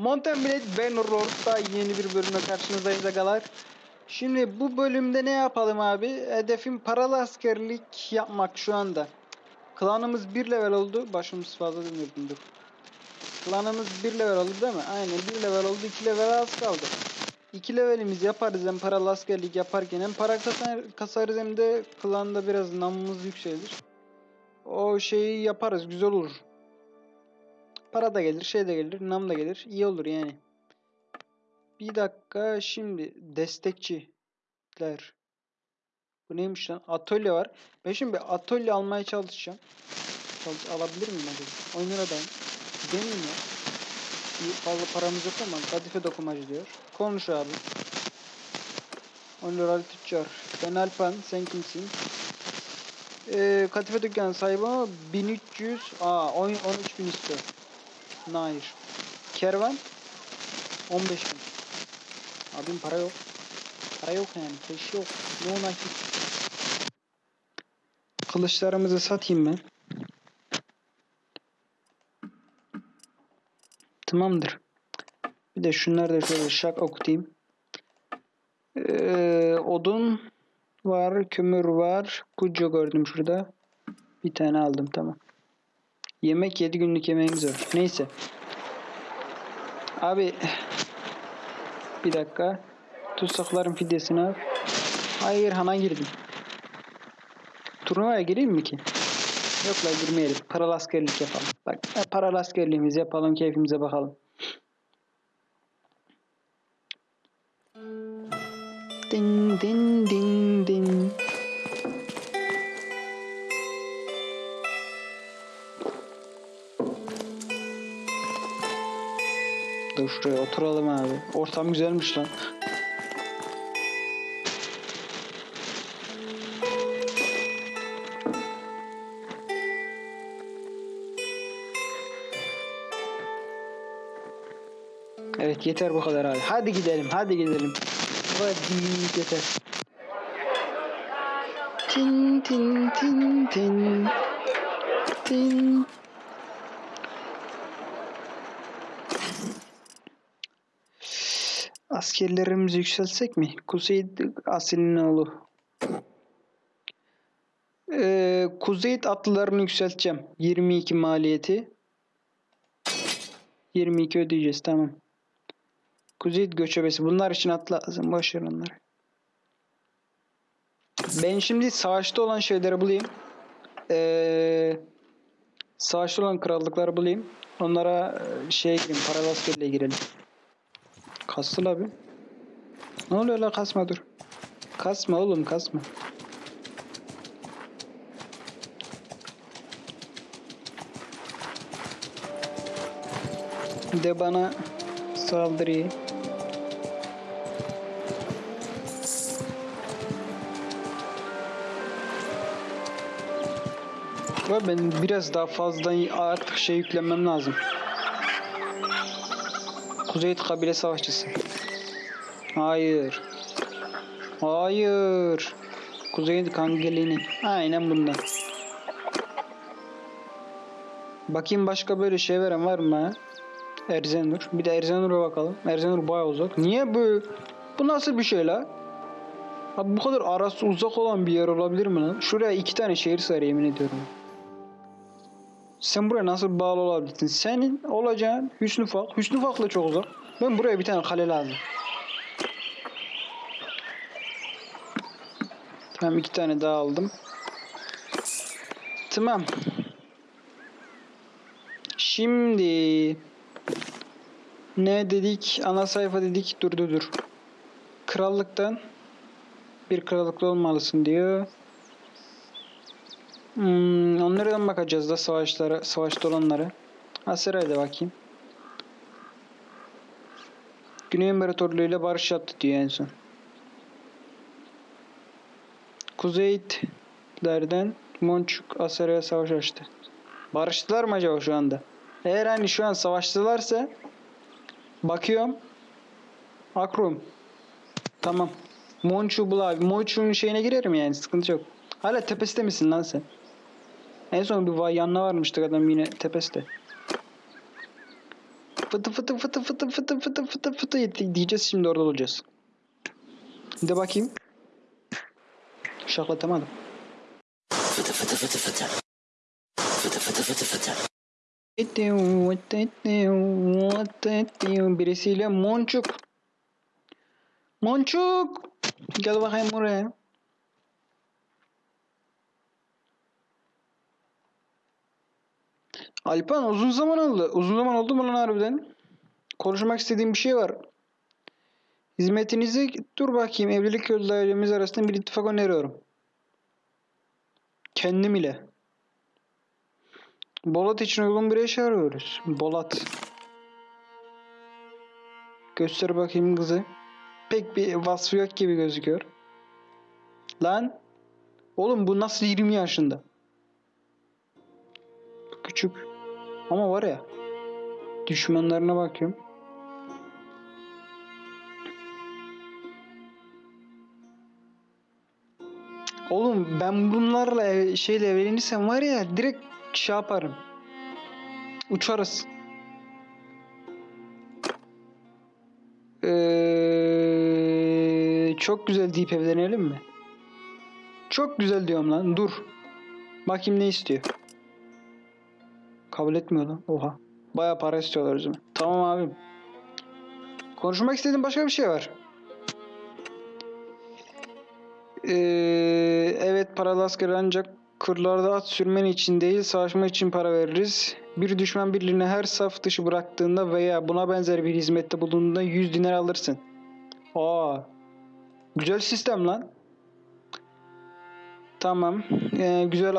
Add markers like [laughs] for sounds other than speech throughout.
Mountain Blade Bannerlord'da yeni bir bölümle karşınızdayız agalar. Şimdi bu bölümde ne yapalım abi? Hedefim paralı askerlik yapmak şu anda. Klanımız 1 level oldu. Başımız fazla dönüyordum dur. Klanımız 1 level oldu değil mi? Aynen 1 level oldu. 2 level az kaldı. 2 levelimiz yaparız hem paralı askerlik yaparken hem para kasar- kasarız hem de klanda biraz namımız yükselir. O şeyi yaparız güzel olur. Para da gelir, şey de gelir, nam da gelir. İyi olur yani. Bir dakika şimdi destekçiler. Bu neymiş lan? Atölye var. Ben şimdi bir atölye almaya çalışacağım. Çalış alabilir miyim acaba? Oyunlara da deneyim ya. Bir fazla paramız yok ama kadife dokumacı diyor. Konuş abi. Onur Tüccar. Ben Alpan. Sen kimsin? Ee, kadife dükkanı sahibi ama 1300 aa 10 13000 istiyor. Hayır. Kervan 15 bin. Abim para yok. Para yok yani. Keş yok. No nakit. Kılıçlarımızı satayım ben. Tamamdır. Bir de şunları da şöyle şak okutayım. Ee, odun var. Kömür var. Kucu gördüm şurada. Bir tane aldım tamam. Yemek 7 günlük yemeğimiz var. Neyse. Abi bir dakika. Tutsakların fidyesini al. Hayır hana girdim. Turnuvaya gireyim mi ki? Yok la girmeyelim. Paralı askerlik yapalım. Bak e, paralı askerliğimizi yapalım. Keyfimize bakalım. Din din din. Şuraya oturalım abi. Ortam güzelmiş lan. Evet yeter bu kadar abi. Hadi gidelim hadi gidelim. Hadi yeter. Tin tin tin tin. Tin. Askerlerimizi yükseltsek mi? Kuzey Asil'in oğlu. Ee, Kuzey atlılarını yükselteceğim. 22 maliyeti. 22 ödeyeceğiz tamam. Kuzey göçebesi. Bunlar için atla lazım. Boş ver onları. Ben şimdi savaşta olan şeyleri bulayım. Ee, savaşta olan krallıkları bulayım. Onlara e, şeye gireyim. Paralı askerliğe girelim. Kastı abi. Ne oluyor la kasma dur. Kasma oğlum kasma. De bana saldırıyı. Ve ben biraz daha fazla artık şey yüklemem lazım. Kuzey kabile savaşçısı. Hayır. Hayır. Kuzey Kangelini. Aynen bundan. Bakayım başka böyle şey veren var mı? Erzenur. Bir de Erzenur'a bakalım. Erzenur bayağı uzak. Niye bu? Bu nasıl bir şey la? Abi bu kadar arası uzak olan bir yer olabilir mi lan? Şuraya iki tane şehir sığar yemin ediyorum. Sen buraya nasıl bağlı olabilirsin? Senin olacağın Hüsnü Fak. Hüsnü Fak'la çok uzak. Ben buraya bir tane kale lazım. Tamam iki tane daha aldım. Tamam. Şimdi ne dedik? Ana sayfa dedik. Dur dur dur. Krallıktan bir krallıklı olmalısın diyor. Hmm, onlardan bakacağız da savaşlara, savaşta olanlara. Aseray'da bakayım. Güney İmparatorluğu ile barış yaptı diyor en son. Kuzeylerden Monçuk Aseray'a savaş açtı. Barıştılar mı acaba şu anda? Eğer hani şu an savaştılarsa bakıyorum. Akrum. Tamam. Monçu bul abi. Monçu'nun şeyine girerim yani sıkıntı yok. Hala tepesinde misin lan sen? En son bir vay yanına varmıştık adam yine tepesinde. Fıtı fıtı fıtı fıtı fıtı fıtı fıtı fıtı yetti- diyeceğiz şimdi orada olacağız. De bakayım. Şaklatamadım. Birisiyle Monçuk. Monçuk. Gel bakayım buraya. Alpan uzun zaman oldu. Uzun zaman oldu mu lan harbiden? Konuşmak istediğim bir şey var. Hizmetinizi dur bakayım evlilik yolu ailemiz arasında bir ittifak öneriyorum. Kendim ile. Bolat için uygun bir eş arıyoruz. Bolat. Göster bakayım kızı. Pek bir vasfı yok gibi gözüküyor. Lan. Oğlum bu nasıl 20 yaşında? Küçük. Ama var ya. Düşmanlarına bakıyorum. Oğlum ben bunlarla ev- şeyle evlenirsem var ya direkt şey yaparım. Uçarız. Ee, çok güzel deyip evlenelim mi? Çok güzel diyorum lan. Dur. Bakayım ne istiyor. Kabul etmiyor lan. Oha. Baya para istiyorlar zaman. Tamam abim. Konuşmak istediğim başka bir şey var. Ee, evet paralı asker ancak kırlarda at sürmen için değil savaşma için para veririz. Bir düşman birliğini her saf dışı bıraktığında veya buna benzer bir hizmette bulunduğunda 100 dinar alırsın. Aa, güzel sistem lan. Tamam. Ee, güzel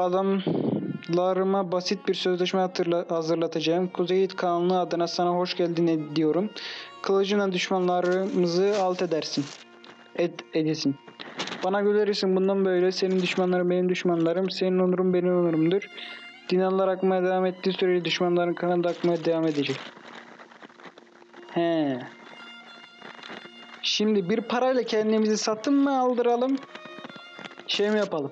adamlarıma basit bir sözleşme hatırla hazırlatacağım. Kuzey Kanunu adına sana hoş geldin diyorum. Kılıcına düşmanlarımızı alt edersin. Ed edesin. Bana gülersin bundan böyle. Senin düşmanların benim düşmanlarım. Senin onurun benim onurumdur. Dinarlar akmaya devam ettiği sürece düşmanların kanı da akmaya devam edecek. He. Şimdi bir parayla kendimizi satın mı aldıralım? Şey mi yapalım?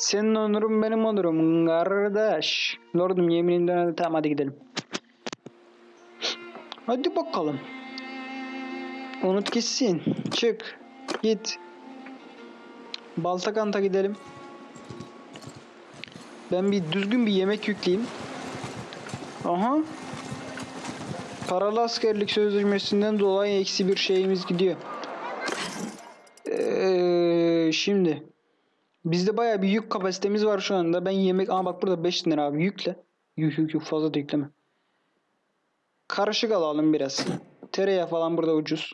Senin onurun benim onurum kardeş. Lordum yeminimden hadi tamam hadi gidelim. Hadi bakalım. Unut gitsin. Çık. Git. Baltakant'a gidelim. Ben bir düzgün bir yemek yükleyeyim. Aha. Paralı askerlik sözleşmesinden dolayı eksi bir şeyimiz gidiyor. Ee, şimdi. Bizde baya bir yük kapasitemiz var şu anda. Ben yemek... Aa bak burada 5 lira abi yükle. Yük yük yük fazla da yükleme. Karışık alalım biraz. Tereyağı falan burada ucuz.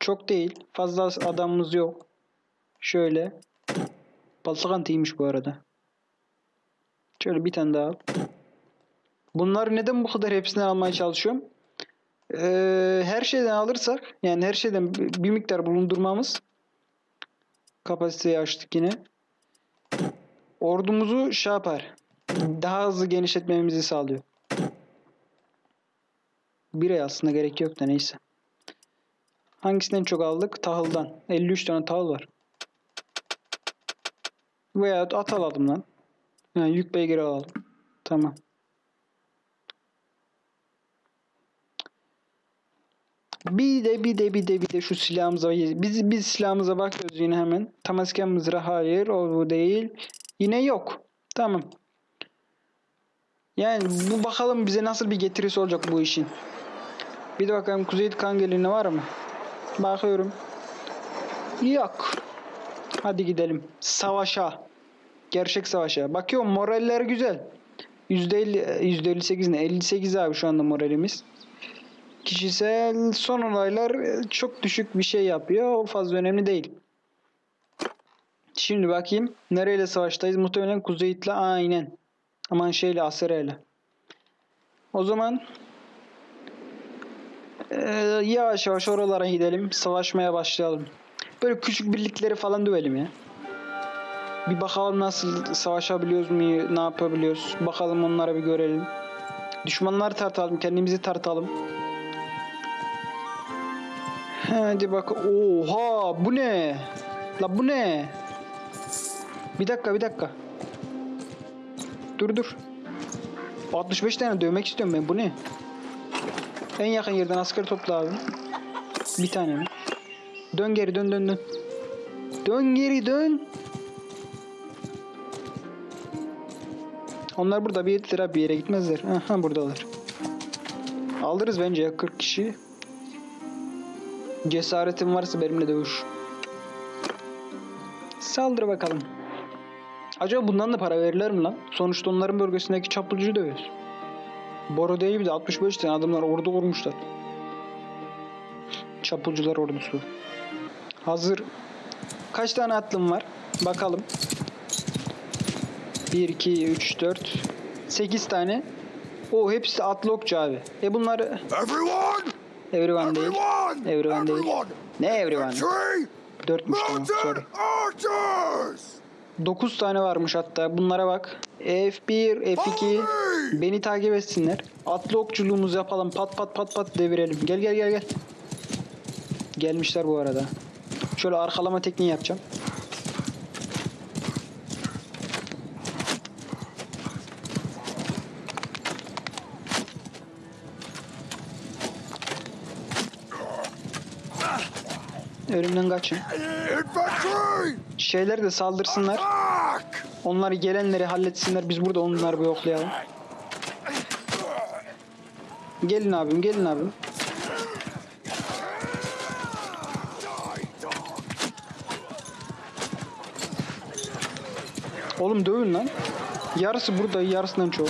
Çok değil. Fazla adamımız yok. Şöyle. Baltakan iyiymiş bu arada. Şöyle bir tane daha al. Bunlar neden bu kadar hepsini almaya çalışıyorum? Ee, her şeyden alırsak yani her şeyden bir miktar bulundurmamız kapasiteyi açtık yine. Ordumuzu şey yapar. Daha hızlı genişletmemizi sağlıyor. Bir ay aslında gerek yok da neyse. Hangisinden çok aldık? Tahıldan. 53 tane tahıl var. Veya at alalım lan. Yani yük beygiri alalım. Tamam. Bir de bir de bir de bir de şu silahımıza biz biz silahımıza bakıyoruz yine hemen. Tamasken mızrağı hayır o değil. Yine yok. Tamam. Yani bu bakalım bize nasıl bir getirisi olacak bu işin. Bir de bakalım Kuzey Kangelini var mı? Bakıyorum. Yok. Hadi gidelim. Savaşa. Gerçek savaşa. Bakıyorum moraller güzel. %50, %58 ne? 58 abi şu anda moralimiz. Kişisel son olaylar e, çok düşük bir şey yapıyor. O fazla önemli değil. Şimdi bakayım. Nereyle savaştayız? Muhtemelen Kuzeyit'le aynen. Aman şeyle Asere'yle. O zaman e, yavaş yavaş oralara gidelim. Savaşmaya başlayalım. Böyle küçük birlikleri falan dövelim ya. Bir bakalım nasıl savaşabiliyoruz mu, ne yapabiliyoruz. Bakalım onlara bir görelim. Düşmanları tartalım, kendimizi tartalım. Hadi bak. Oha bu ne? La bu ne? Bir dakika bir dakika. Dur dur. 65 tane dövmek istiyorum ben bu ne? En yakın yerden asker topla abi. Bir tane mi? Dön geri dön dön dön. Dön geri dön. Onlar burada bir lira bir yere gitmezler. Aha buradalar. Alırız bence ya 40 kişi. Cesaretin varsa benimle dövüş. Saldır bakalım. Acaba bundan da para verirler mi lan? Sonuçta onların bölgesindeki çapulcuyu dövüyoruz. Boro değil bir de 65 tane adamlar ordu kurmuşlar. Çapulcular ordusu. Hazır. Kaç tane atlım var? Bakalım. 1, 2, 3, 4, 8 tane. O hepsi atlı okçu abi. E bunları Everyone! Everyone değil. Everyone! Değil. Ne everyone? Dörtmüş tamam sorry. Mountain archers! 9 tane varmış hatta. Bunlara bak. F1, F2. Beni takip etsinler. Atlı okçuluğumuzu yapalım. Pat pat pat pat devirelim. Gel gel gel gel. Gelmişler bu arada. Şöyle arkalama tekniği yapacağım. Önümden kaçın. Şeyler de saldırsınlar. Onları gelenleri halletsinler. Biz burada onları bir yoklayalım. Gelin abim, gelin abim. Oğlum dövün lan. Yarısı burada, yarısından çoğu.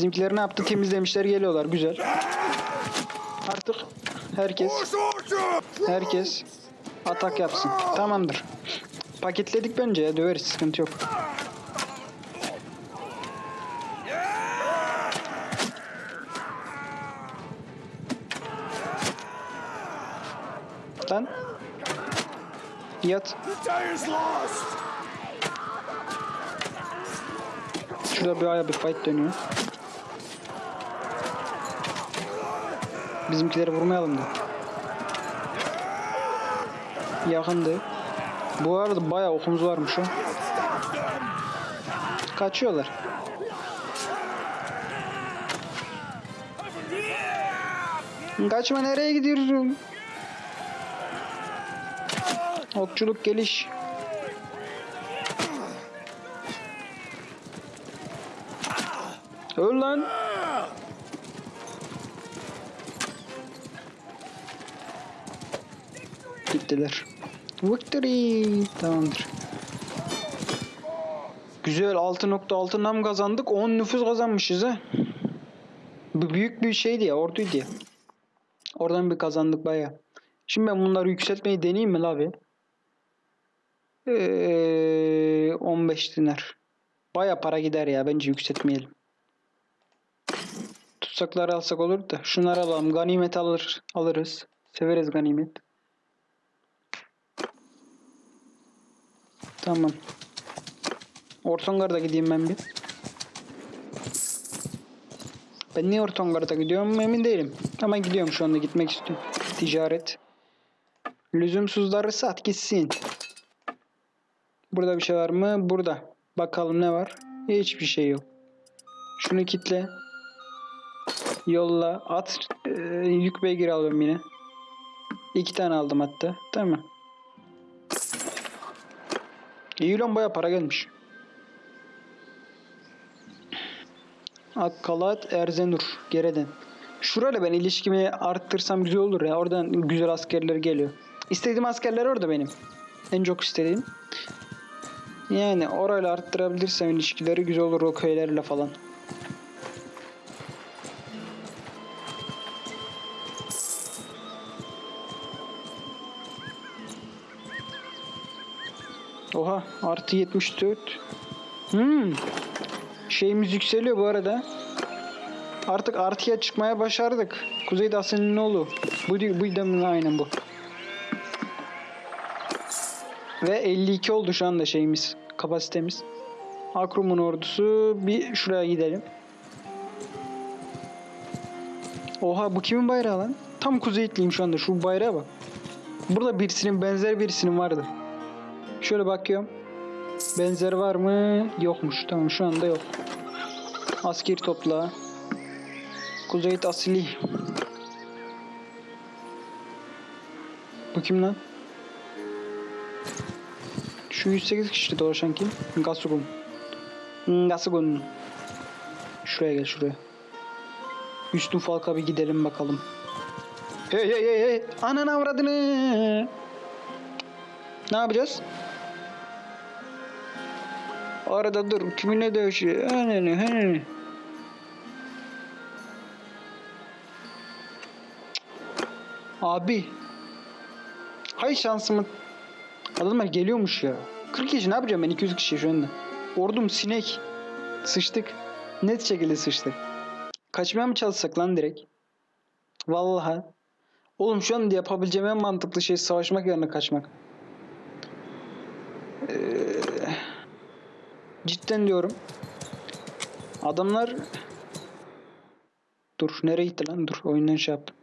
Bizimkiler ne yaptı? Temizlemişler geliyorlar. Güzel. Artık herkes herkes atak yapsın. Tamamdır. Paketledik bence ya. Döveriz. Sıkıntı yok. Lan. Yat. Şurada bir aya bir fight dönüyor. Bizimkileri vurmayalım da. Yakındı. Bu arada bayağı okumuz varmış o. Kaçıyorlar. Kaçma nereye gidiyorsun? Okçuluk geliş. Öl lan. Gittiler. Victory. Tamamdır. Güzel 6.6 nam kazandık. 10 nüfus kazanmışız ha. Bu büyük bir şeydi ya orduydu ya. Oradan bir kazandık baya. Şimdi ben bunları yükseltmeyi deneyeyim mi abi? Ee, 15 dinar. Baya para gider ya bence yükseltmeyelim. Tutsakları alsak olur da. Şunları alalım. Ganimet alır, alırız. Severiz ganimet. Tamam. Ortongar'da gideyim ben bir. Ben niye Ortongar'da gidiyorum emin değilim. Ama gidiyorum şu anda gitmek istiyorum. Ticaret. Lüzumsuzları sat gitsin. Burada bir şey var mı? Burada. Bakalım ne var? Hiçbir şey yok. Şunu kitle. Yolla. At. Ee, yük beygir alıyorum yine. İki tane aldım hatta. Tamam. Lan baya para gelmiş. Akkalat Erzenur. Gereden. Şurayla ben ilişkimi arttırsam güzel olur ya. Oradan güzel askerler geliyor. İstediğim askerler orada benim. En çok istediğim. Yani orayla arttırabilirsem ilişkileri güzel olur o köylerle falan. Oha artı 74. Hmm. Şeyimiz yükseliyor bu arada. Artık artıya çıkmaya başardık. Kuzeyde Asen'in oğlu. Bu, bu da aynen bu. Ve 52 oldu şu anda şeyimiz. Kapasitemiz. Akrum'un ordusu. Bir şuraya gidelim. Oha bu kimin bayrağı lan? Tam kuzeyitliyim şu anda. Şu bayrağa bak. Burada birisinin benzer birisinin vardı. Şöyle bakıyorum. Benzer var mı? Yokmuş. Tamam şu anda yok. Askeri topla. Kuzeyit Asili. Bu kim lan? Şu 108 kişi dolaşan kim? Gasugun. Gasugun. Şuraya gel şuraya. Üstün Falk'a bir gidelim bakalım. Hey hey hey hey. Ananı avradını. Ne yapacağız? Arada dur. Kiminle dövüşüyor? Ananı ananı. Abi. Hay şansımı. Adamlar geliyormuş ya. 40 kişi ne yapacağım ben 200 kişi şu anda. Ordum sinek. Sıçtık. Net şekilde sıçtık. Kaçmaya mı çalışsak lan direkt? Vallahi. Oğlum şu anda yapabileceğim en mantıklı şey savaşmak yerine kaçmak. Ee, cidden diyorum. Adamlar Dur nereye gitti lan? Dur oyundan şey yaptım.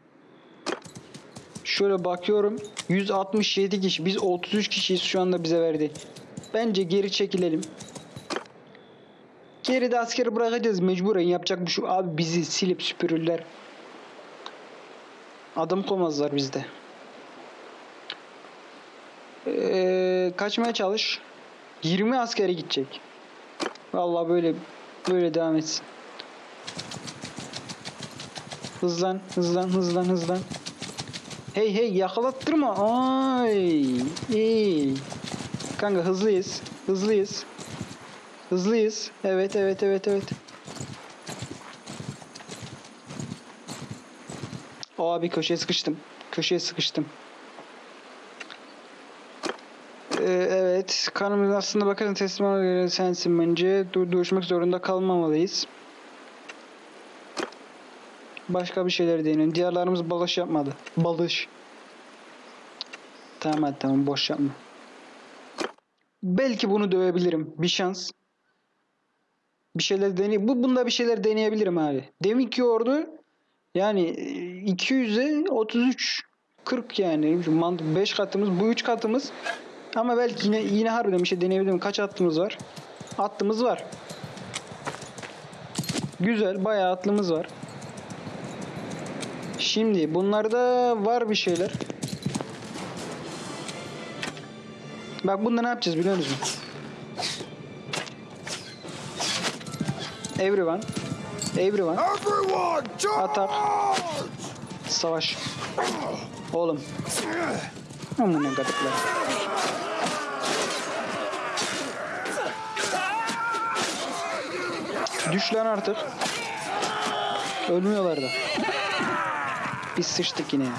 Şöyle bakıyorum. 167 kişi. Biz 33 kişiyiz şu anda bize verdi. Bence geri çekilelim. Geride askeri bırakacağız mecburen yapacak bir şey. Abi bizi silip süpürürler. Adım koymazlar bizde. Ee, kaçmaya çalış. 20 askere gidecek. Vallahi böyle böyle devam etsin. Hızlan, hızlan, hızlan, hızlan. Hey hey yakalattırma. Ay. İyi. Kanka hızlıyız. Hızlıyız. Hızlıyız. Evet evet evet evet. Abi köşeye sıkıştım. Köşeye sıkıştım. Ee, evet. Kanımız aslında bakarsan teslim göre sensin bence. Dur duruşmak zorunda kalmamalıyız. Başka bir şeyler deneyelim. Diğerlerimiz balış yapmadı. Balış. Tamam hadi tamam boş yapma. Belki bunu dövebilirim. Bir şans. Bir şeyler deney. Bu bunda bir şeyler deneyebilirim abi. Deminki ordu yani 200'e 33 40 yani 5 katımız bu 3 katımız ama belki yine yine harbiden bir şey deneyebilirim. Kaç attığımız var? Attığımız var. Güzel bayağı atlımız var. Şimdi bunlarda var bir şeyler. Bak bunda ne yapacağız biliyor musun? Everyone. Everyone. Everyone! Atak. Savaş. Oğlum. Amına kadıklar. Düş lan artık. Ölmüyorlar da. Biz sıçtık yine ya.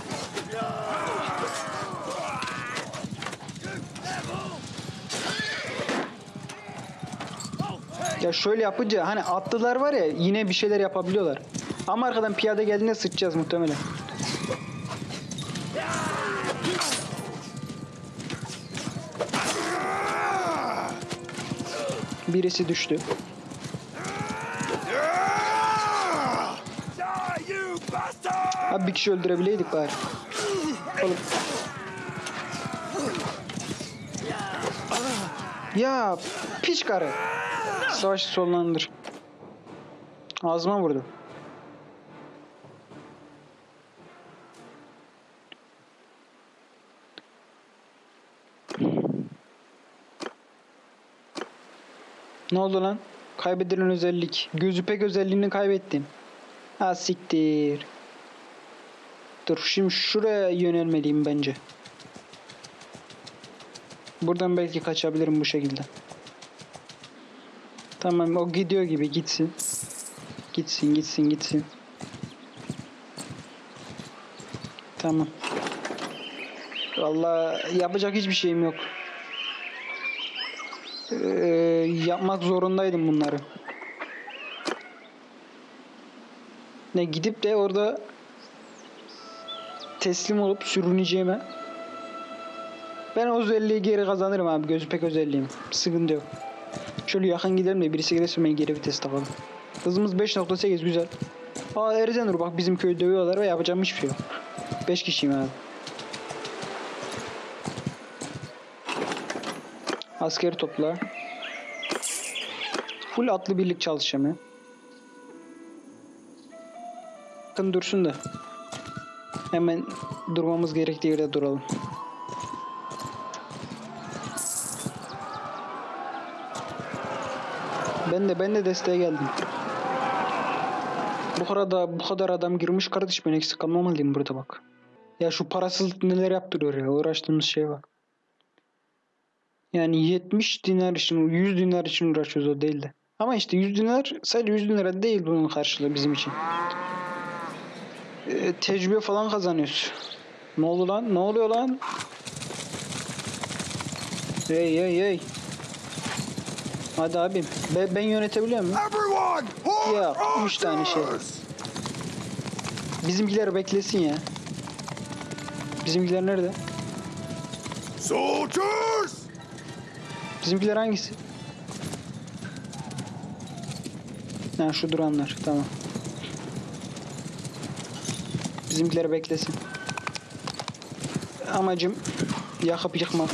Ya şöyle yapınca hani atlılar var ya yine bir şeyler yapabiliyorlar. Ama arkadan piyade geldiğinde sıçacağız muhtemelen. Birisi düştü. Abi bir kişi öldürebileydik bari. Oğlum. Ya piç karı. Savaşı sonlandır. Ağzıma vurdu. Ne oldu lan? Kaybedilen özellik. Gözü pek özelliğini kaybettim. Ha. Dur şimdi şuraya yönelmeliyim bence. Buradan belki kaçabilirim bu şekilde. Tamam o gidiyor gibi gitsin. Gitsin gitsin gitsin. Tamam. Vallahi yapacak hiçbir şeyim yok. Ee, yapmak zorundaydım bunları. Ne gidip de orada teslim olup sürüneceğime ben o özelliği geri kazanırım abi gözü pek özelliğim. Sıkıntı yok. Şöyle yakın gidelim de birisi gelirse ben geri vites takalım. Hızımız 5.8 güzel. Aa Erzenur bak bizim köyü dövüyorlar ve yapacağım hiçbir şey yok. 5 kişiyim abi. Askeri topla. Full atlı birlik çalışacağım ya. Bakın dursun da. Hemen durmamız gerektiği yerde duralım. Ben de ben de desteğe geldim. Bu kadar bu kadar adam girmiş kardeş ben eksik kalmamalıyım burada bak. Ya şu parasızlık neler yaptırıyor ya uğraştığımız şey bak. Yani 70 dinar için 100 dinar için uğraşıyoruz o değil de. Ama işte 100 dinar sadece 100 lira değil bunun karşılığı bizim için. Ee, tecrübe falan kazanıyoruz. Ne oldu lan? Ne oluyor lan? Hey hey hey. Hadi abim. Ben, ben yönetebiliyor muyum? Ya, on üç tane şey. Bizimkiler beklesin ya. Bizimkiler nerede? Soldiers, Bizimkiler hangisi? Ha şu duranlar. Tamam. Bizimkiler beklesin. Amacım yakıp yıkmak.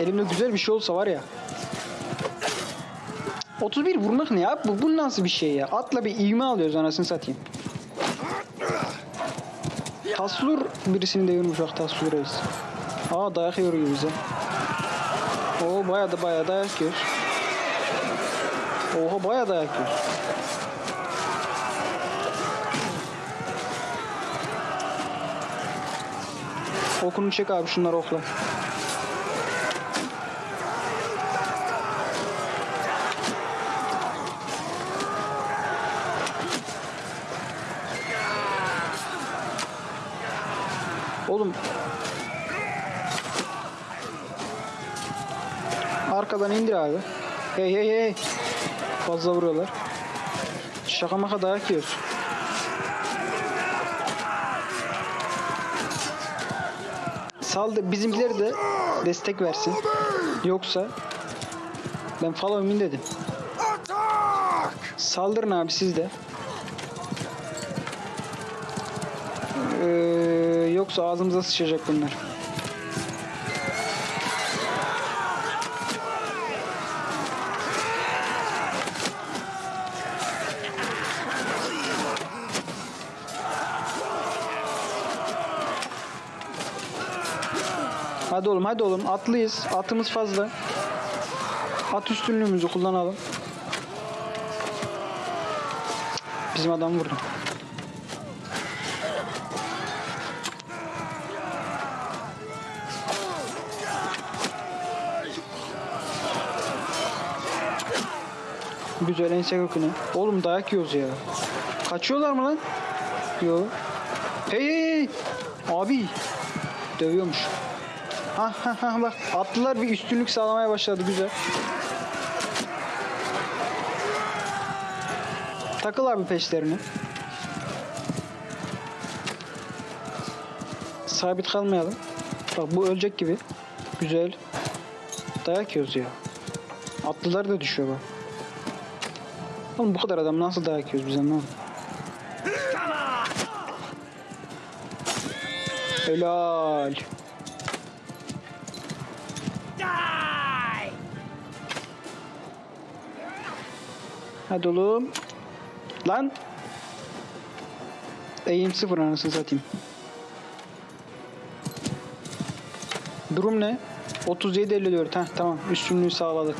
Elimde güzel bir şey olsa var ya. 31 vurmak ne ya? Bu, bu nasıl bir şey ya? Atla bir ivme alıyoruz anasını satayım. Taslur birisini devirmiş bak Taslur reis. Aa dayak gibi bize. Oo baya da baya dayak yiyor. Oha baya dayak yiyor. Okunu çek abi şunları okla. Oğlum. Arkadan indir abi. Hey hey hey. Fazla vuruyorlar. Şaka maka dayak yiyoruz. Saldı bizimkiler de destek versin. Yoksa ben follow me dedim. Saldırın abi siz de. Ee, yoksa ağzımıza sıçacak bunlar. Hadi oğlum hadi oğlum atlıyız. Atımız fazla. At üstünlüğümüzü kullanalım. Bizim adam vurdu. Güzel ense köküne. Oğlum dayak yiyoruz ya. Kaçıyorlar mı lan? Yo. Hey hey hey. Abi. Dövüyormuş. Ha ha ha bak. Atlılar bir üstünlük sağlamaya başladı güzel. Takıl abi peşlerine. Sabit kalmayalım. Bak bu ölecek gibi. Güzel. Dayak yiyoruz ya. Atlılar da düşüyor bak. Oğlum bu kadar adam nasıl dayak yiyoruz biz anlamadım. Helal. Hadi oğlum. Lan. Eğim sıfır anasını satayım. Durum ne? 37-54. Heh tamam. Üstünlüğü sağladık.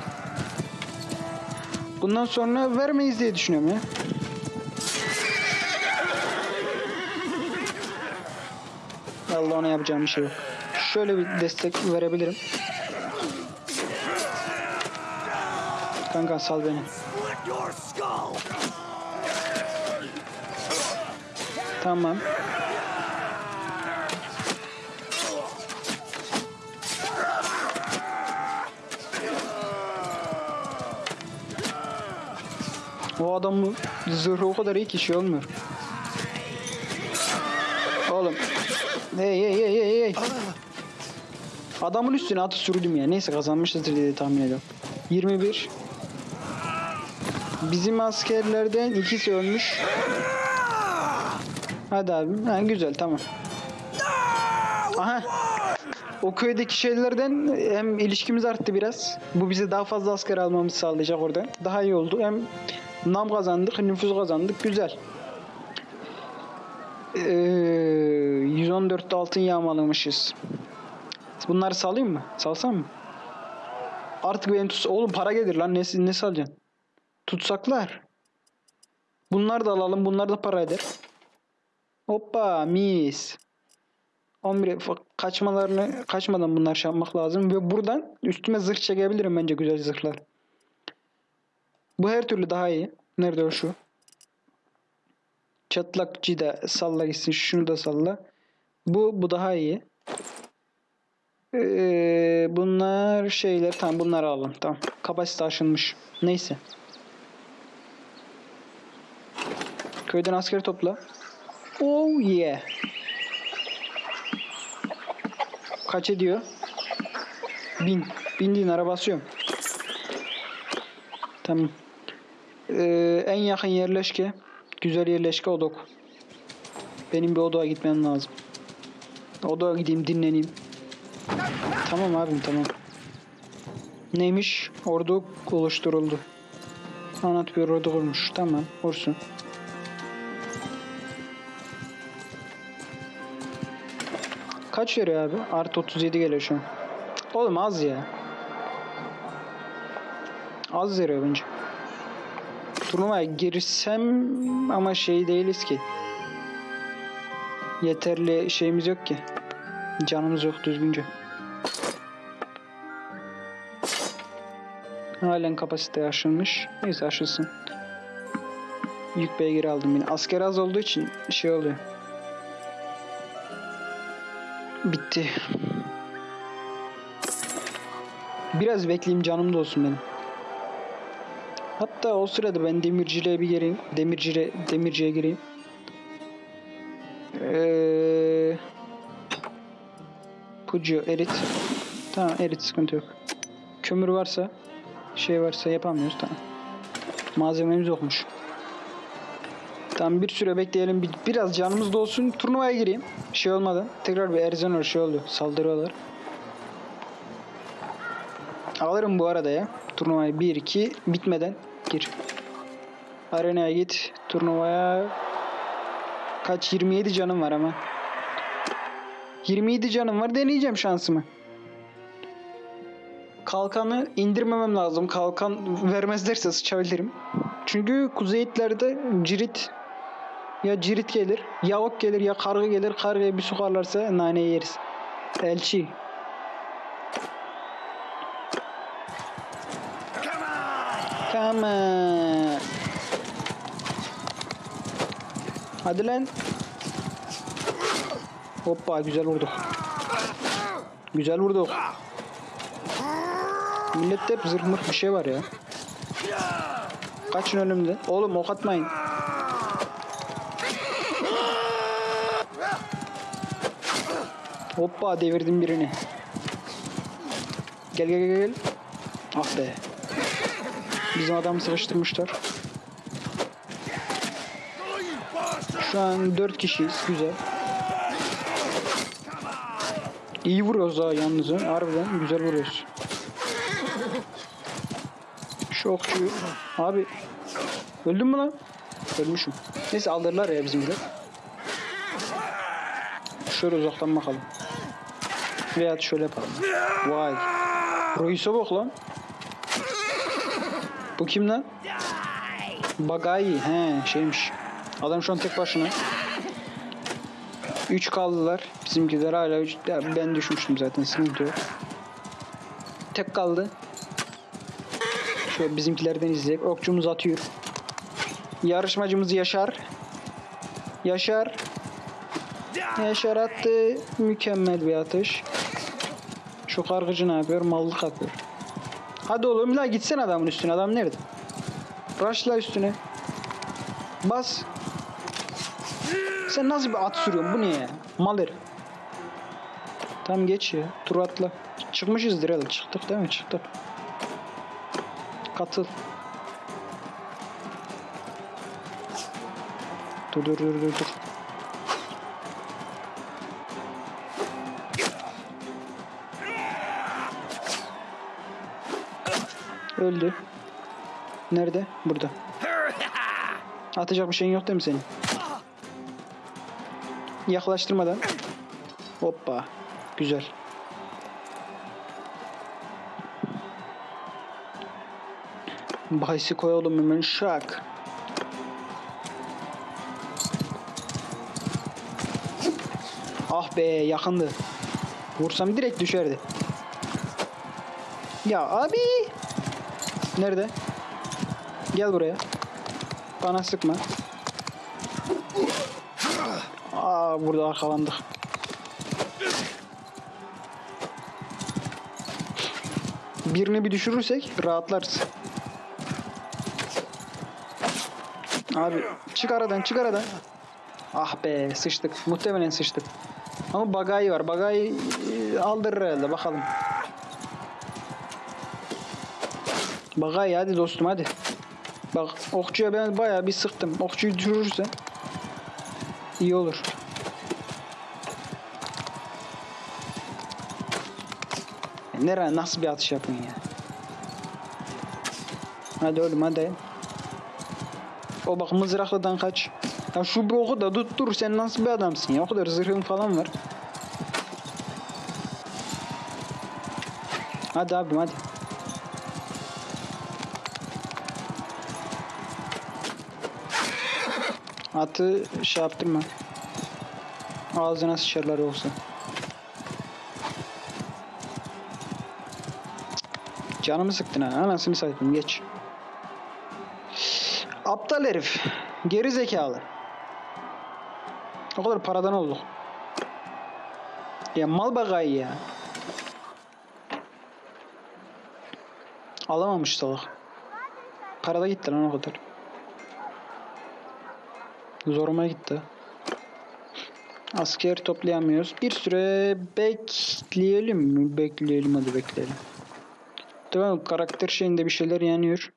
Bundan sonra vermeyiz diye düşünüyorum ya. Allah ona yapacağım bir şey yok. Şöyle bir destek verebilirim. Kanka sal beni. Tamam. O adamın zırhı o kadar iyi ki şey olmuyor. Oğlum. Hey hey hey hey hey. Adamın üstüne atı sürdüm ya. Neyse kazanmışızdır diye tahmin ediyorum. 21 Bizim askerlerden ikisi ölmüş. Hadi abi. Ha, güzel tamam. Aha. O köydeki şeylerden hem ilişkimiz arttı biraz. Bu bize daha fazla asker almamızı sağlayacak orada. Daha iyi oldu. Hem nam kazandık, nüfus kazandık. Güzel. Ee, 114 altın yağmalamışız. Bunları salayım mı? Salsam mı? Artık beni tut. Oğlum para gelir lan. Ne, ne salacaksın? Tutsaklar. Bunları da alalım. Bunlar da para eder. Hoppa mis. 11 fa- kaçmalarını kaçmadan bunlar şey yapmak lazım ve buradan üstüme zırh çekebilirim bence güzel zırhlar. Bu her türlü daha iyi. Nerede o şu? Çatlakçı da salla gitsin. Şunu da salla. Bu bu daha iyi. Ee, bunlar şeyler tamam bunları alalım tamam. Kapasite aşılmış. Neyse. Köyden asker topla. Oh yeah. Kaç ediyor? Bin. Bindiğin araba basıyorum. Tamam. Ee, en yakın yerleşke. Güzel yerleşke Odok. Benim bir odaya gitmem lazım. Odaya gideyim dinleneyim. Tamam abim tamam. Neymiş? Ordu oluşturuldu. Anlat bir ordu kurmuş. Tamam. Olsun. Kaç veriyor abi? Artı 37 geliyor şu an. Oğlum az ya. Az veriyor bence. Turnuvaya girsem ama şey değiliz ki. Yeterli şeyimiz yok ki. Canımız yok düzgünce. Halen kapasite aşılmış. Neyse aşılsın. Yük beygiri aldım yine. Asker az olduğu için şey oluyor. Bitti. Biraz bekleyeyim canım da olsun benim. Hatta o sırada ben demirciliğe bir gireyim. Demirciliğe, demirciye gireyim. Ee, Pucu erit. Tamam erit sıkıntı yok. Kömür varsa şey varsa yapamıyoruz tamam. Malzememiz yokmuş. Tamam bir süre bekleyelim. Bir, biraz canımız da olsun. Turnuvaya gireyim. Şey olmadan. Tekrar bir Erzanor şey oluyor. Saldırıyorlar. Alırım bu arada ya. Turnuvayı 1-2 bitmeden gir. Arenaya git. Turnuvaya kaç 27 canım var ama. 27 canım var. Deneyeceğim şansımı. Kalkanı indirmemem lazım. Kalkan vermezlerse sıçabilirim. Çünkü kuzeyitlerde cirit ya cirit gelir, ya ok gelir, ya karga gelir. Kargaya bir sokarlarsa nane yeriz. Elçi. On. Hadi lan. Hoppa güzel vurduk. Güzel vurduk. Millette hep zırh bir şey var ya. Kaçın önümde. Oğlum ok atmayın. Hoppa devirdim birini. Gel gel gel gel. Ah be. Bizim adamı sıkıştırmışlar. Şu an 4 kişiyiz. Güzel. İyi vuruyoruz ha yalnız. ha. Harbiden güzel vuruyoruz. Şu okçuyu. Abi. Öldün mü lan? Ölmüşüm. Neyse aldırırlar ya bizimkiler. Şöyle uzaktan bakalım. Veya şöyle yapalım. Vay. Reis'e bak lan. Bu kim lan? Bagayi. He şeymiş. Adam şu an tek başına. 3 kaldılar. Bizimkiler hala 3. Ben düşmüştüm zaten sıkıntı yok. Tek kaldı. Şöyle bizimkilerden izleyip okçumuz atıyor. Yarışmacımız Yaşar. Yaşar. Yaşar attı. Mükemmel bir atış. Şu kargıcı ne yapıyor? Mallık yapıyor. Hadi oğlum la gitsen adamın üstüne. Adam nerede? Rush'la üstüne. Bas. Sen nasıl bir at sürüyorsun? Bu ne ya? Mal. Tam geç ya. Tur atla. Çıkmışızdır herhalde. Çıktık değil mi? Çıktık. Katıl. Dur dur dur dur dur. Öldü. Nerede? Burada. Atacak bir şeyin yok değil mi senin? Yaklaştırmadan. Hoppa. Güzel. Bahisi koyalım hemen şak. Ah be yakındı. Vursam direkt düşerdi. Ya abi. Nerede? Gel buraya. Bana sıkma. Aa burada arkalandık. Birini bir düşürürsek rahatlarız. Abi çık aradan çık aradan. Ah be sıçtık. Muhtemelen sıçtık. Ama bagayı var. Bagayı e, aldırır herhalde bakalım. Bagayı hadi dostum hadi. Bak okçuya ben bayağı bir sıktım. Okçuyu düşürürsen iyi olur. Ya Nereye nasıl bir atış yapın ya? Hadi oğlum hadi. O bak mızrakladan kaç. Ya şu bir oku da tuttur sen nasıl bir adamsın ya? O kadar zırhın falan var. Hadi abim hadi. Atı şey yaptırma. Ağzına sıçarlar olsa. Canımı sıktın ha. Anasını satayım geç. Aptal herif. Geri zekalı. O kadar paradan olduk. Ya mal bagayı ya. Alamamış salak. Parada gitti lan o kadar. Zoruma gitti. Asker toplayamıyoruz. Bir süre bekleyelim mi? Bekleyelim hadi bekleyelim. Tamam karakter şeyinde bir şeyler yanıyor.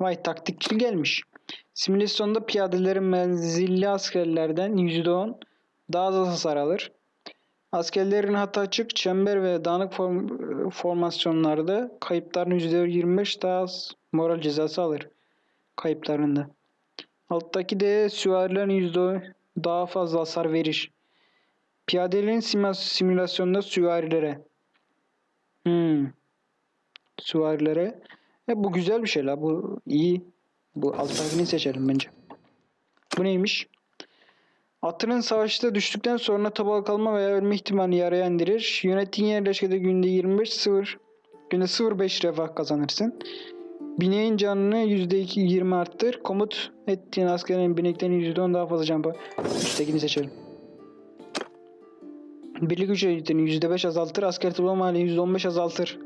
Vay taktikçi gelmiş. Simülasyonda piyadelerin menzilli askerlerden %10 daha az hasar alır. Askerlerin hata açık, çember ve dağınık form- formasyonlarda kayıpların %25 daha az moral cezası alır. Kayıplarında. Alttaki de süvarilerin %10 daha fazla hasar verir. Piyadelerin simüla- simülasyonda süvarilere. Hmm. Süvarilere. E, bu güzel bir şey la. Bu iyi. Bu alttakini seçelim bence. Bu neymiş? Atının savaşta düştükten sonra tabağa kalma veya ölme ihtimalini yarıya indirir. Yönettiğin yerleşkede günde 25 0 günde 0.5 refah kazanırsın. Bineğin canını %2 20 arttır. Komut ettiğin askerin binekten %10 daha fazla can. Üsttekini seçelim. Birlik eğitimini %5 azaltır. Asker toplama halini %15 azaltır.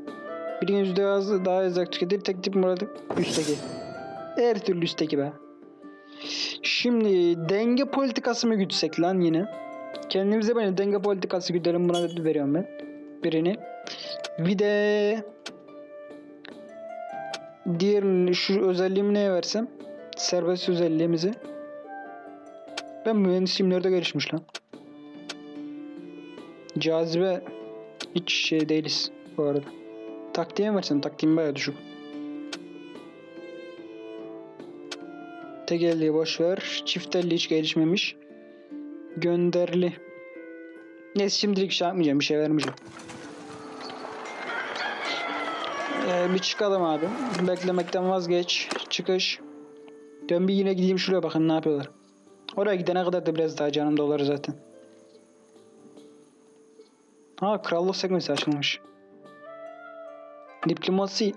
Birinin yüzde az daha az tüketir. Tek tip muradı üstteki. Her türlü üstteki be. Şimdi denge politikası mı gütsek lan yine? Kendimize böyle denge politikası güdelim buna veriyorum ben. Birini. Bir de diğerini şu özelliğimi neye versem? Serbest özelliğimizi. Ben mühendisliğim nerede gelişmiş lan? Cazibe hiç şey değiliz bu arada. Taktiğe versem? Taktiğim bayağı düşük. Tek elliyi boş ver. Çift hiç gelişmemiş. Gönderli. Neyse şimdilik şey yapmayacağım. Bir şey vermeyeceğim. Ee, bir çıkalım abi. Beklemekten vazgeç. Çıkış. Dön bir yine gideyim şuraya bakın ne yapıyorlar. Oraya gidene kadar da biraz daha canım dolar zaten. Ha krallık sekmesi açılmış. Diplomasi.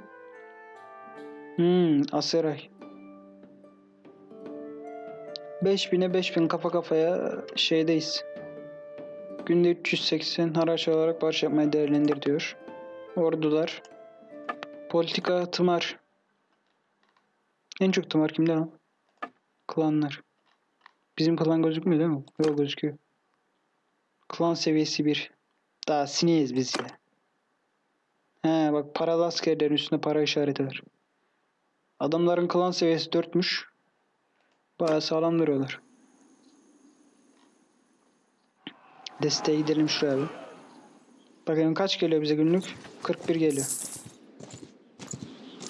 Hmm, Aseray. 5000'e 5000 kafa kafaya şeydeyiz. Günde 380 haraç olarak barış yapmayı değerlendir diyor. Ordular. Politika tımar. En çok tımar kimde lan? Klanlar. Bizim klan gözükmüyor değil mi? Yok gözüküyor. Klan seviyesi 1. Daha sineyiz biz ya. He bak paralı askerlerin üstünde para işareti var. Adamların klan seviyesi 4'müş. Bayağı sağlam duruyorlar. Desteğe gidelim şuraya bir. Bakayım kaç geliyor bize günlük? 41 geliyor.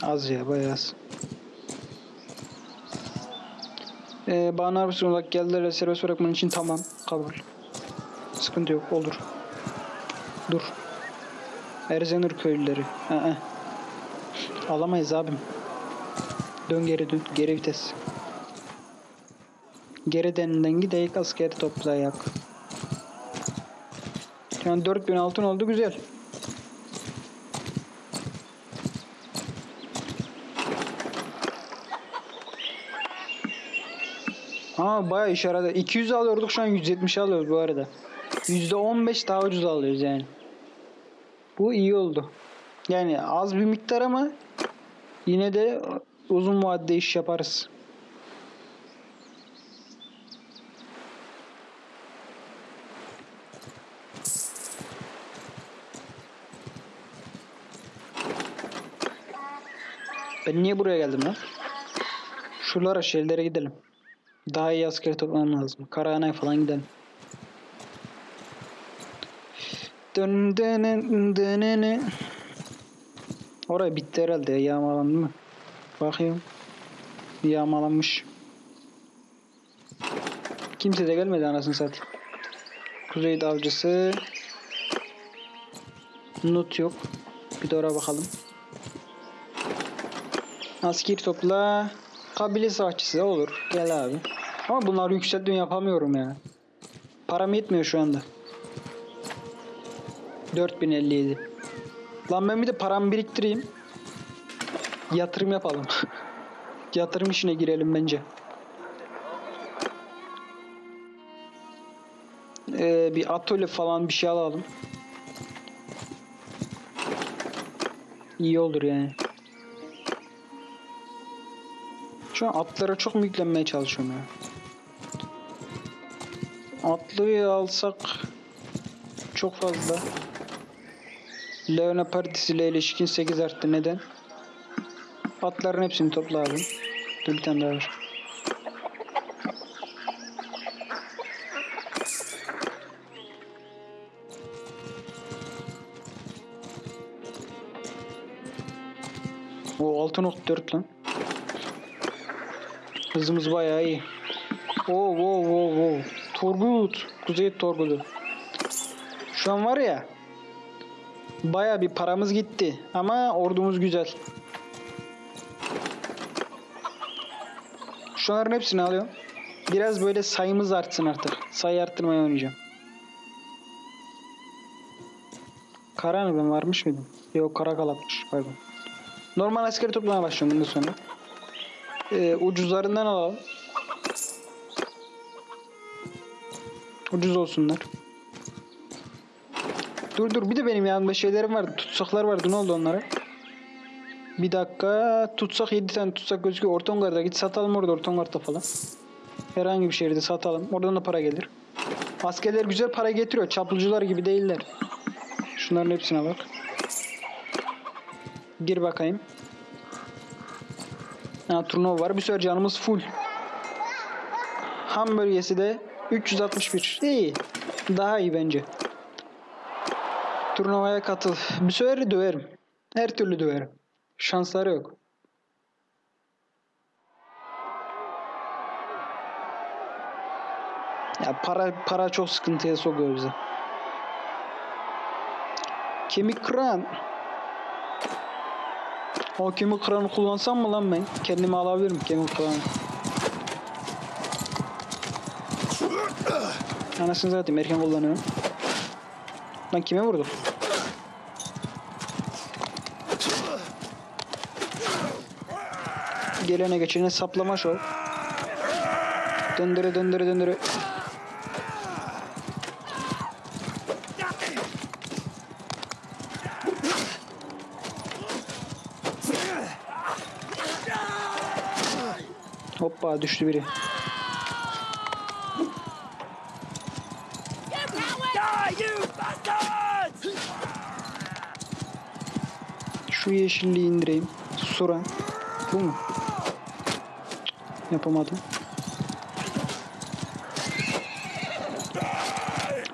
Az ya bayağı az. Ee, Bana Arbison olarak geldiler ve serbest bırakman için tamam. Kabul. Sıkıntı yok. Olur. Dur. Erzenur köylüleri. Aa. Alamayız abim. Dön geri dön. Geri vites. Geri deninden gideyik askeri toplayak. Şu an 4000 altın oldu güzel. Ha bayağı iş yaradı. 200 alıyorduk şu an 170 alıyoruz bu arada. %15 daha ucuz alıyoruz yani. Bu iyi oldu. Yani az bir miktar ama yine de uzun vadede iş yaparız. Ben niye buraya geldim lan? Şuralara şeylere gidelim. Daha iyi asker toplamam lazım. Karahan'a falan gidelim. Dön dön dön Oraya bitti herhalde ya, yağmalandı mı? Bakıyorum. Yağmalanmış. Kimse de gelmedi anasını satayım. Kuzey avcısı. Nut yok. Bir de oraya bakalım. Asker topla. Kabile savaşçısı olur. Gel abi. Ama bunları yükselttim yapamıyorum ya. Param yetmiyor şu anda. 4057. Lan ben bir de paramı biriktireyim. Yatırım yapalım. [laughs] Yatırım işine girelim bence. Ee, bir atölye falan bir şey alalım. İyi olur yani. Şu an atlara çok mu yüklenmeye çalışıyorum ya? Atlıyı alsak çok fazla. Leona Partisi ile ilişkin 8 arttı. Neden? Atların hepsini topla abi. Dur bir tane daha var. O 6.4 lan. Hızımız bayağı iyi. Oo oo oo oo. Turgut. Kuzey Turgut'u. Şu an var ya. Bayağı bir paramız gitti. Ama ordumuz güzel. Şunların hepsini alıyorum. Biraz böyle sayımız artsın artık. Sayı arttırmaya oynayacağım. Kara mı ben varmış mıydım? Yok kara kalapmış pardon. Normal askeri toplamaya başlıyorum bundan sonra. Ee, ucuzlarından alalım. Ucuz olsunlar. Dur dur bir de benim yanımda şeylerim vardı. Tutsaklar vardı. Ne oldu onlara? Bir dakika. Tutsak 7 tane tutsak gözüküyor. Ortongar'da git satalım orada Ortongar'da falan. Herhangi bir şehirde satalım. Oradan da para gelir. Askerler güzel para getiriyor. Çapulcular gibi değiller. Şunların hepsine bak. Gir bakayım. Ha, turnuva var. Bir sürü canımız full. Ham bölgesi de 361. İyi. Daha iyi bence. Turnuvaya katıl. Bir sefer döverim. Her türlü döverim. Şansları yok. Ya para para çok sıkıntıya sokuyor bizi. Kemik kıran. O kemik kıranı kullansam mı lan ben? Kendime alabilirim kemik kıranı. Anasını zaten erken kullanıyorum. Lan kime vurdum? Gelene geçene saplama şov. Döndüre döndüre döndüre. Hoppa düştü biri. Şu yeşilliği indireyim. Sura. Bu mu? Yapamadım.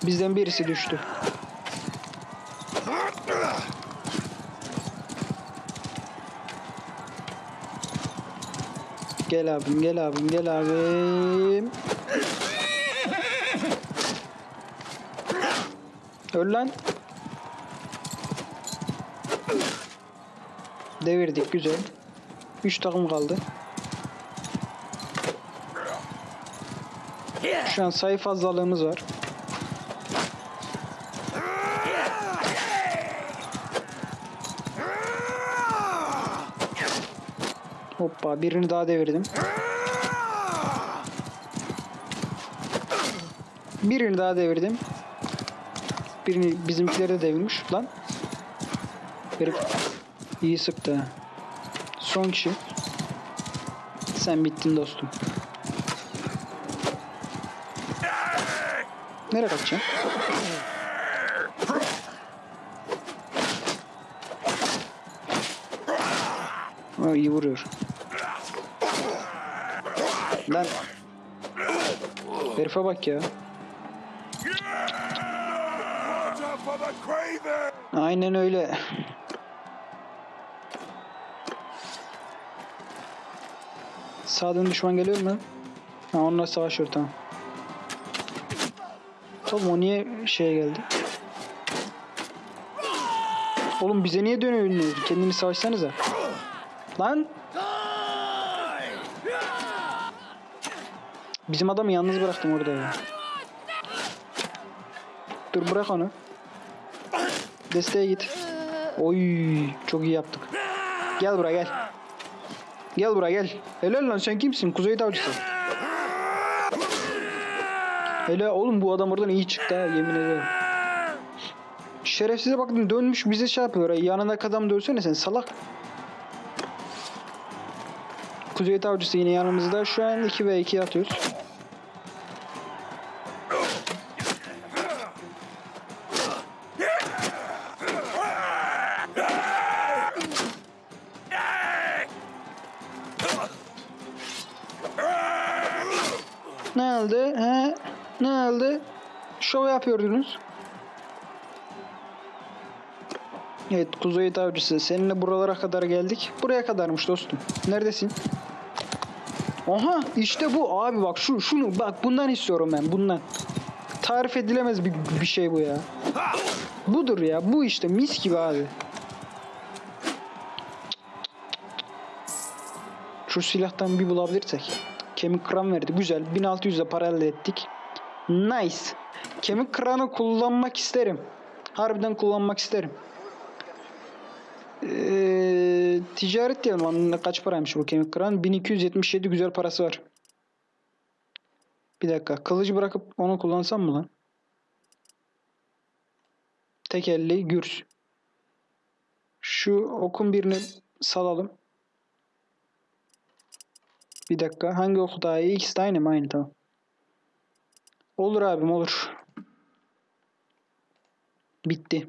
Bizden birisi düştü. Gel abim, gel abim, gel abim. Öl lan. Devirdik güzel. 3 takım kaldı. Şu an sayı fazlalığımız var. Hoppa birini daha devirdim. Birini daha devirdim. Birini bizimkileri de devirmiş lan. Herif iyi sıktı. ha. Son kişi. Sen bittin dostum. Nereye kaçacaksın? Aa, iyi vuruyor. Lan. Herife bak ya. Aynen öyle. Sağdan düşman geliyor mu? Ha onunla savaşıyor tamam. Oğlum o niye şeye geldi? Oğlum bize niye dönüyorsunuz? Kendini savaşsanıza. Lan! Bizim adamı yalnız bıraktım orada ya. Dur bırak onu. Desteğe git. Oy çok iyi yaptık. Gel buraya gel. Gel buraya gel. Helal lan sen kimsin? Kuzey avcısı. Hele oğlum bu adam oradan iyi çıktı ha yemin ederim. Şerefsize bakın dönmüş bize şey yapıyor. Yanındaki adam dövsene sen salak. Kuzey avcısı yine yanımızda. Şu an 2 ve 2 atıyoruz. Ne oldu? He? Ne oldu? Şov yapıyordunuz. Evet Kuzey Avcısı seninle buralara kadar geldik. Buraya kadarmış dostum. Neredesin? Aha işte bu abi bak şu şunu bak bundan istiyorum ben bundan. Tarif edilemez bir, bir şey bu ya. Budur ya bu işte mis gibi abi. Şu silahtan bir bulabilirsek. Kemik kıran verdi. Güzel. 1600'e para elde ettik. Nice. Kemik kıranı kullanmak isterim. Harbiden kullanmak isterim. Ee, ticaret diyelim. Lan Kaç paraymış bu kemik kıran? 1277 güzel parası var. Bir dakika. Kılıcı bırakıp onu kullansam mı lan? Tekelli gürs. Şu okun birini salalım. Bir dakika. Hangi oku daha iyi? İkisi de aynı mı? Aynı tamam. Olur abim olur. Bitti.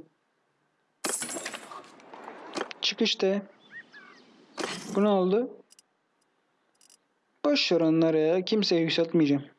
Çık işte. Bu ne oldu? Boş ver. Kimseye yükseltmeyeceğim.